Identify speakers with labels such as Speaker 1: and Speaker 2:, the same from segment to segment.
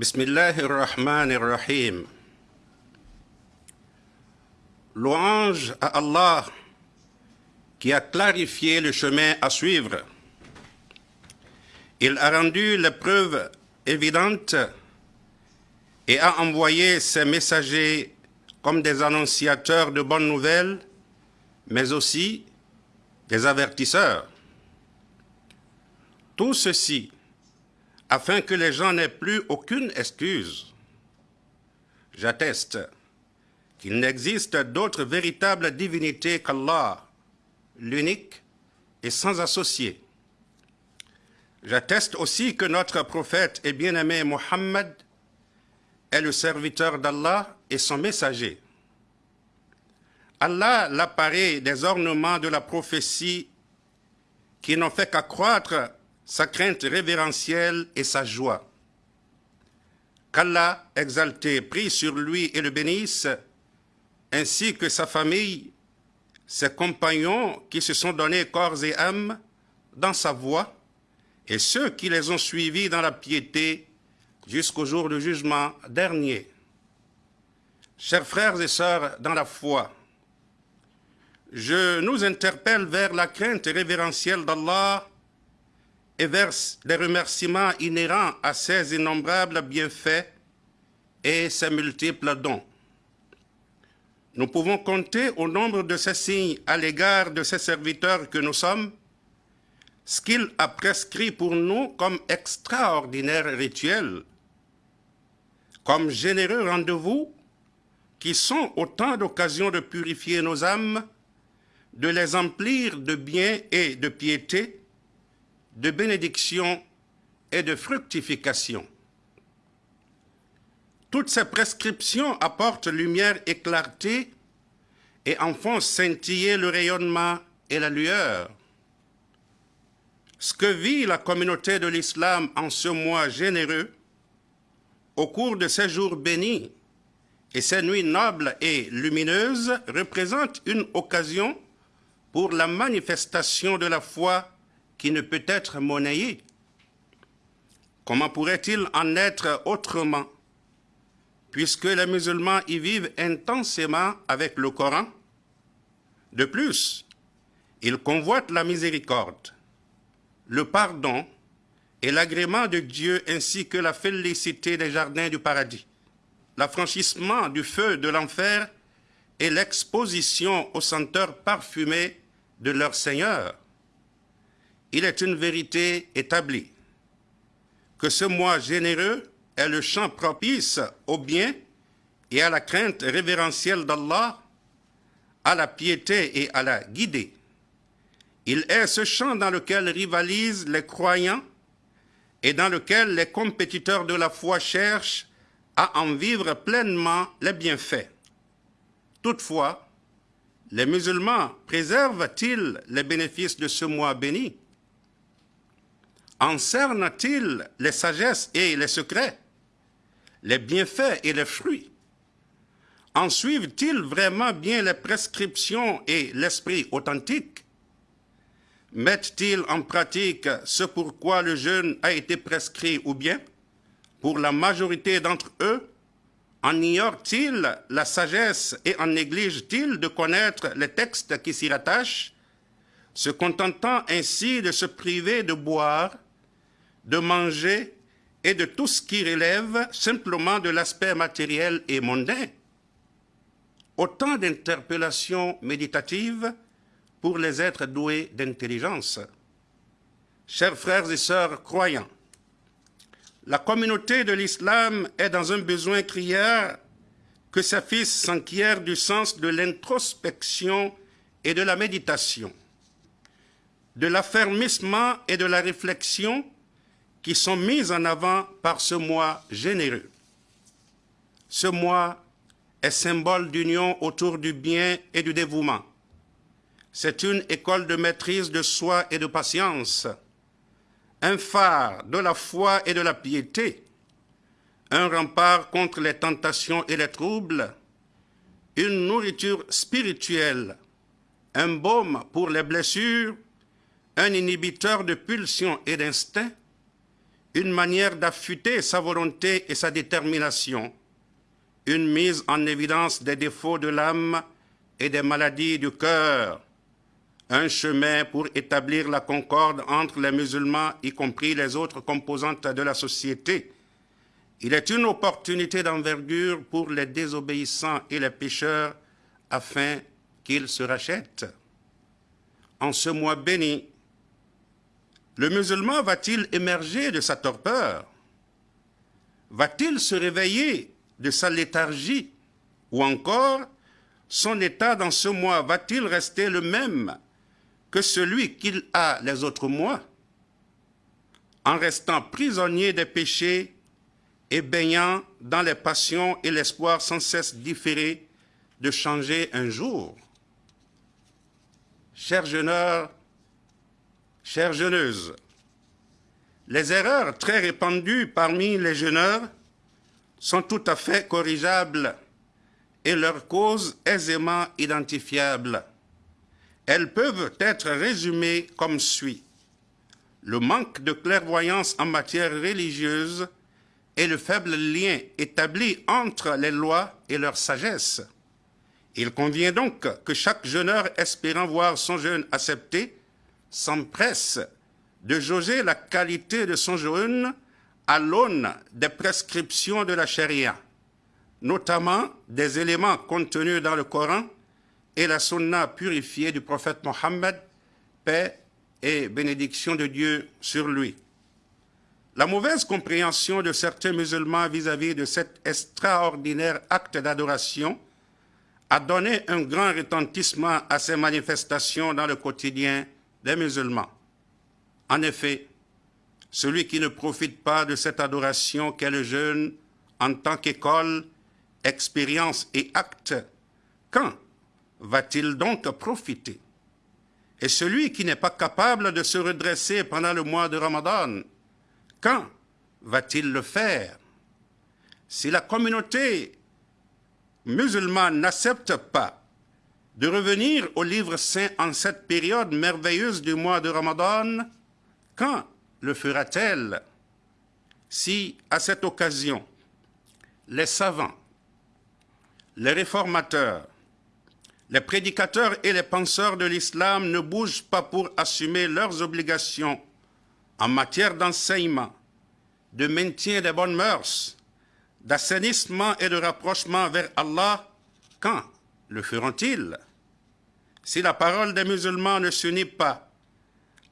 Speaker 1: Bismillah ar-Rahman ar-Rahim. Louange à Allah qui a clarifié le chemin à suivre. Il a rendu l'épreuve évidente et a envoyé ses messagers comme des annonciateurs de bonnes nouvelles, mais aussi des avertisseurs. Tout ceci afin que les gens n'aient plus aucune excuse. J'atteste qu'il n'existe d'autre véritable divinité qu'Allah, l'unique et sans associé. J'atteste aussi que notre prophète et bien-aimé Mohammed est le serviteur d'Allah et son messager. Allah l'apparaît des ornements de la prophétie qui n'ont fait qu'accroître sa crainte révérentielle et sa joie. Qu'Allah, exalté, prie sur lui et le bénisse, ainsi que sa famille, ses compagnons qui se sont donnés corps et âme dans sa voie, et ceux qui les ont suivis dans la piété jusqu'au jour du jugement dernier. Chers frères et sœurs dans la foi, je nous interpelle vers la crainte révérentielle d'Allah et verse les remerciements inhérents à ses innombrables bienfaits et ses multiples dons. Nous pouvons compter au nombre de ces signes à l'égard de ses serviteurs que nous sommes, ce qu'il a prescrit pour nous comme extraordinaire rituel, comme généreux rendez-vous qui sont autant d'occasions de purifier nos âmes, de les emplir de bien et de piété, de bénédiction et de fructification. Toutes ces prescriptions apportent lumière et clarté et en font scintiller le rayonnement et la lueur. Ce que vit la communauté de l'islam en ce mois généreux, au cours de ces jours bénis et ces nuits nobles et lumineuses, représente une occasion pour la manifestation de la foi qui ne peut être monnayé. Comment pourrait-il en être autrement, puisque les musulmans y vivent intensément avec le Coran De plus, ils convoitent la miséricorde, le pardon et l'agrément de Dieu ainsi que la félicité des jardins du paradis, l'affranchissement du feu de l'enfer et l'exposition aux senteurs parfumées de leur Seigneur il est une vérité établie que ce mois généreux est le champ propice au bien et à la crainte révérentielle d'Allah, à la piété et à la guidée. Il est ce champ dans lequel rivalisent les croyants et dans lequel les compétiteurs de la foi cherchent à en vivre pleinement les bienfaits. Toutefois, les musulmans préservent-ils les bénéfices de ce mois béni? Encerne-t-il les sagesses et les secrets, les bienfaits et les fruits? En suivent-ils vraiment bien les prescriptions et l'esprit authentique? Mettent-ils en pratique ce pourquoi le jeûne a été prescrit ou bien, pour la majorité d'entre eux, en ignorent-ils la sagesse et en négligent-ils de connaître les textes qui s'y rattachent, se contentant ainsi de se priver de boire de manger et de tout ce qui relève simplement de l'aspect matériel et mondain. Autant d'interpellations méditatives pour les êtres doués d'intelligence. Chers frères et sœurs croyants, la communauté de l'islam est dans un besoin criard que sa fils s'enquiert du sens de l'introspection et de la méditation, de l'affermissement et de la réflexion qui sont mises en avant par ce mois généreux. Ce mois est symbole d'union autour du bien et du dévouement. C'est une école de maîtrise de soi et de patience, un phare de la foi et de la piété, un rempart contre les tentations et les troubles, une nourriture spirituelle, un baume pour les blessures, un inhibiteur de pulsions et d'instincts, une manière d'affûter sa volonté et sa détermination, une mise en évidence des défauts de l'âme et des maladies du cœur, un chemin pour établir la concorde entre les musulmans, y compris les autres composantes de la société. Il est une opportunité d'envergure pour les désobéissants et les pécheurs afin qu'ils se rachètent. En ce mois béni, le musulman va-t-il émerger de sa torpeur? Va-t-il se réveiller de sa léthargie? Ou encore, son état dans ce mois va-t-il rester le même que celui qu'il a les autres mois? En restant prisonnier des péchés et baignant dans les passions et l'espoir sans cesse différé de changer un jour? Chers jeuneurs, Chères jeuneuses, les erreurs très répandues parmi les jeuneurs sont tout à fait corrigeables et leurs causes aisément identifiables. Elles peuvent être résumées comme suit. Le manque de clairvoyance en matière religieuse et le faible lien établi entre les lois et leur sagesse. Il convient donc que chaque jeuneur espérant voir son jeûne accepté s'empresse de jauger la qualité de son jeûne à l'aune des prescriptions de la charia, notamment des éléments contenus dans le Coran et la sunna purifiée du prophète Mohammed, paix et bénédiction de Dieu sur lui. La mauvaise compréhension de certains musulmans vis-à-vis -vis de cet extraordinaire acte d'adoration a donné un grand retentissement à ces manifestations dans le quotidien des musulmans. En effet, celui qui ne profite pas de cette adoration qu'est le jeûne en tant qu'école, expérience et acte, quand va-t-il donc profiter? Et celui qui n'est pas capable de se redresser pendant le mois de Ramadan, quand va-t-il le faire? Si la communauté musulmane n'accepte pas de revenir au livre saint en cette période merveilleuse du mois de Ramadan, quand le fera-t-elle Si, à cette occasion, les savants, les réformateurs, les prédicateurs et les penseurs de l'islam ne bougent pas pour assumer leurs obligations en matière d'enseignement, de maintien des bonnes mœurs, d'assainissement et de rapprochement vers Allah, quand le feront-ils? Si la parole des musulmans ne s'unit pas,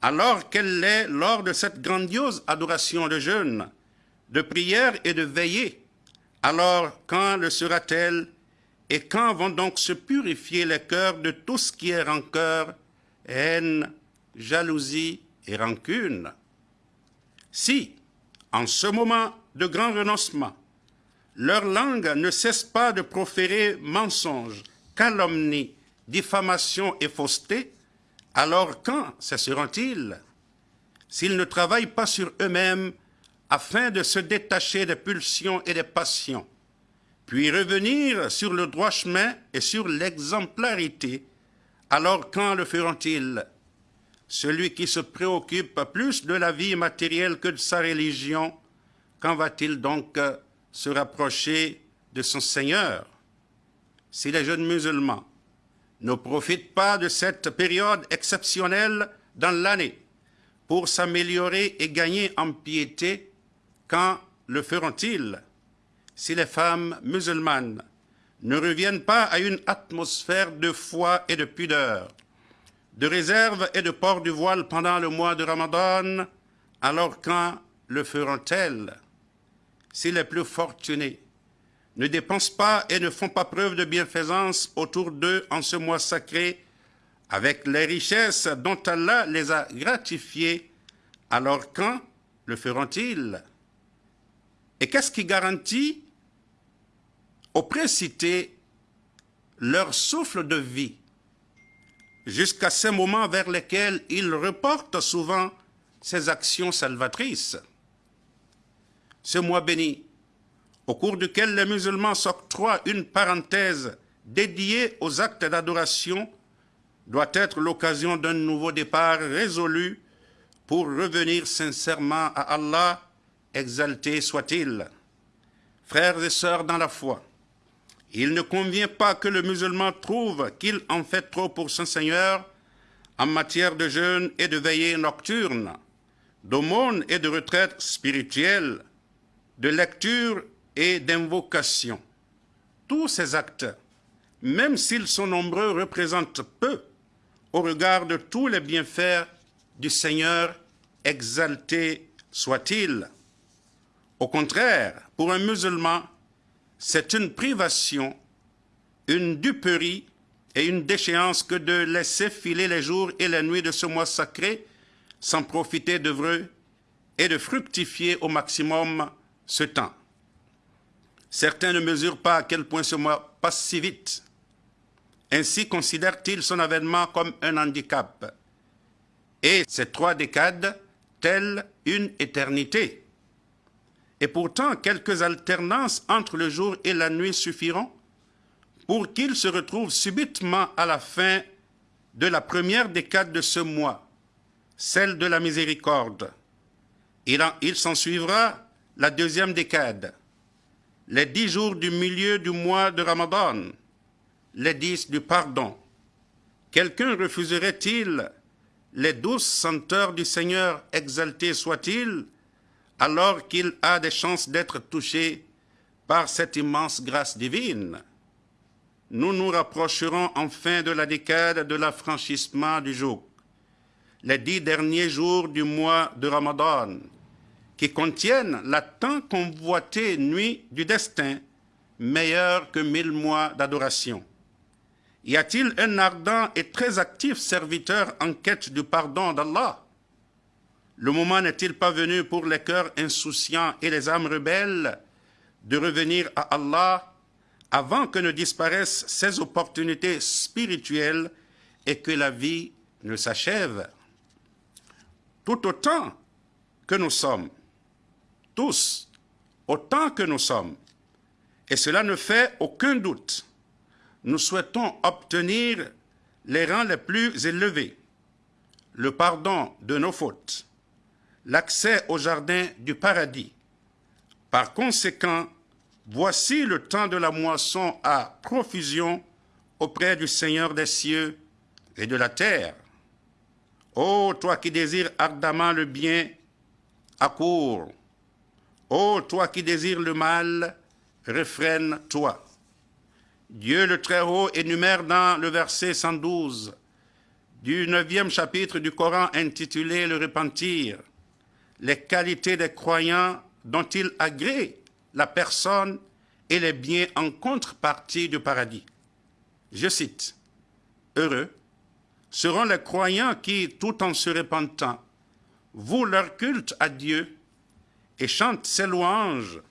Speaker 1: alors qu'elle l'est lors de cette grandiose adoration de jeûne, de prière et de veillée, alors quand le sera-t-elle et quand vont donc se purifier les cœurs de tout ce qui est rancœur, haine, jalousie et rancune? Si, en ce moment de grand renoncement, leur langue ne cesse pas de proférer mensonges, calomnies, diffamation et fausseté, alors quand cesseront-ils S'ils ne travaillent pas sur eux-mêmes afin de se détacher des pulsions et des passions, puis revenir sur le droit chemin et sur l'exemplarité, alors quand le feront-ils? Celui qui se préoccupe plus de la vie matérielle que de sa religion, quand va-t-il donc se rapprocher de son Seigneur? Si les jeunes musulmans ne profitent pas de cette période exceptionnelle dans l'année pour s'améliorer et gagner en piété, quand le feront-ils si les femmes musulmanes ne reviennent pas à une atmosphère de foi et de pudeur, de réserve et de port du voile pendant le mois de Ramadan, alors quand le feront-elles Si les plus fortunés ne dépensent pas et ne font pas preuve de bienfaisance autour d'eux en ce mois sacré, avec les richesses dont Allah les a gratifiés, alors quand le feront-ils? Et qu'est-ce qui garantit aux précités leur souffle de vie? Jusqu'à ces moments vers lesquels ils reportent souvent ces actions salvatrices. Ce mois béni au cours duquel les musulmans s'octroient une parenthèse dédiée aux actes d'adoration, doit être l'occasion d'un nouveau départ résolu pour revenir sincèrement à Allah exalté soit-il. Frères et sœurs dans la foi, il ne convient pas que le musulman trouve qu'il en fait trop pour son Seigneur en matière de jeûne et de veillée nocturne, d'aumône et de retraite spirituelle, de lecture et d'invocation. Tous ces actes, même s'ils sont nombreux, représentent peu au regard de tous les bienfaits du Seigneur, exalté soit-il. Au contraire, pour un musulman, c'est une privation, une duperie et une déchéance que de laisser filer les jours et les nuits de ce mois sacré sans profiter d'œuvreux et de fructifier au maximum ce temps. Certains ne mesurent pas à quel point ce mois passe si vite. Ainsi considèrent-ils son avènement comme un handicap. Et ces trois décades, telle une éternité. Et pourtant, quelques alternances entre le jour et la nuit suffiront pour qu'il se retrouve subitement à la fin de la première décade de ce mois, celle de la miséricorde. Il s'en suivra la deuxième décade, les dix jours du milieu du mois de Ramadan, les dix du pardon. Quelqu'un refuserait-il les douces senteurs du Seigneur exalté soit-il, alors qu'il a des chances d'être touché par cette immense grâce divine? Nous nous rapprocherons enfin de la décade de l'affranchissement du jour, les dix derniers jours du mois de Ramadan, qui contiennent la tant convoitée nuit du destin, meilleure que mille mois d'adoration. Y a-t-il un ardent et très actif serviteur en quête du pardon d'Allah? Le moment n'est-il pas venu pour les cœurs insouciants et les âmes rebelles de revenir à Allah avant que ne disparaissent ces opportunités spirituelles et que la vie ne s'achève? Tout autant que nous sommes, tous, autant que nous sommes, et cela ne fait aucun doute, nous souhaitons obtenir les rangs les plus élevés, le pardon de nos fautes, l'accès au jardin du paradis. Par conséquent, voici le temps de la moisson à profusion auprès du Seigneur des cieux et de la terre. Ô toi qui désires ardemment le bien, accours. Ô toi qui désires le mal, refrène-toi. Dieu le Très-Haut énumère dans le verset 112 du neuvième chapitre du Coran intitulé Le repentir les qualités des croyants dont il agrée la personne et les biens en contrepartie du paradis. Je cite, Heureux seront les croyants qui, tout en se repentant, vouent leur culte à Dieu et chantent ses louanges.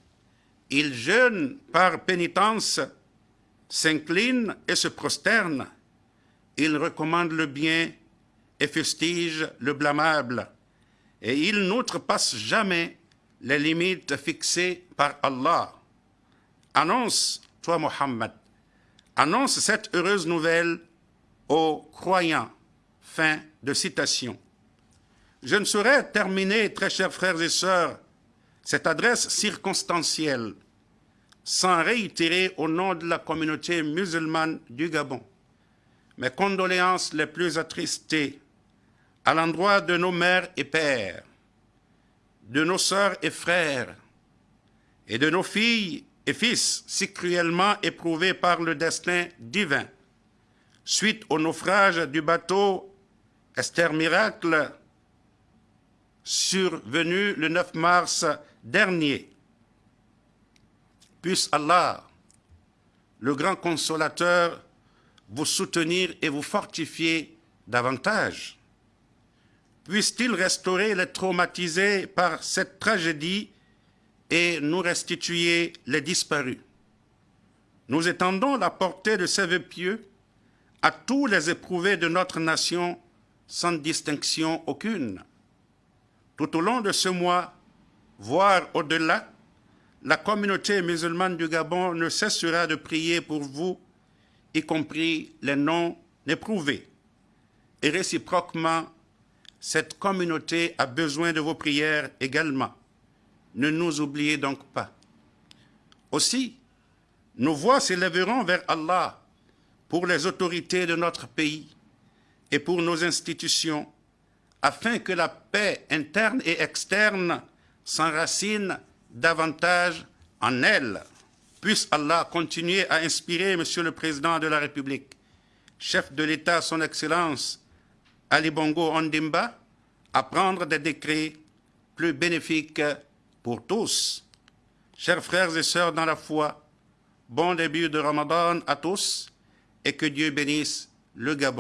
Speaker 1: Ils jeûnent par pénitence, s'inclinent et se prosternent. Ils recommandent le bien et fustigent le blâmable et il n'outrepasse jamais les limites fixées par Allah. Annonce, toi Mohammed, annonce cette heureuse nouvelle aux croyants. Fin de citation. Je ne saurais terminer, très chers frères et sœurs, cette adresse circonstancielle sans réitérer au nom de la communauté musulmane du Gabon mes condoléances les plus attristées à l'endroit de nos mères et pères, de nos sœurs et frères, et de nos filles et fils si cruellement éprouvés par le destin divin, suite au naufrage du bateau Esther Miracle, survenu le 9 mars dernier. Puisse Allah, le grand consolateur, vous soutenir et vous fortifier davantage puisse-t-il restaurer les traumatisés par cette tragédie et nous restituer les disparus? Nous étendons la portée de ces vœux pieux à tous les éprouvés de notre nation sans distinction aucune. Tout au long de ce mois, voire au-delà, la communauté musulmane du Gabon ne cessera de prier pour vous, y compris les non éprouvés, et réciproquement cette communauté a besoin de vos prières également. ne nous oubliez donc pas. Aussi, nos voix s'élèveront vers Allah pour les autorités de notre pays et pour nos institutions, afin que la paix interne et externe s'enracine davantage en elle. Puisse Allah continuer à inspirer Monsieur le Président de la République, chef de l'État, Son Excellence Ali Bongo Ondimba, à prendre des décrets plus bénéfiques pour tous. Chers frères et sœurs dans la foi, bon début de Ramadan à tous et que Dieu bénisse le Gabon.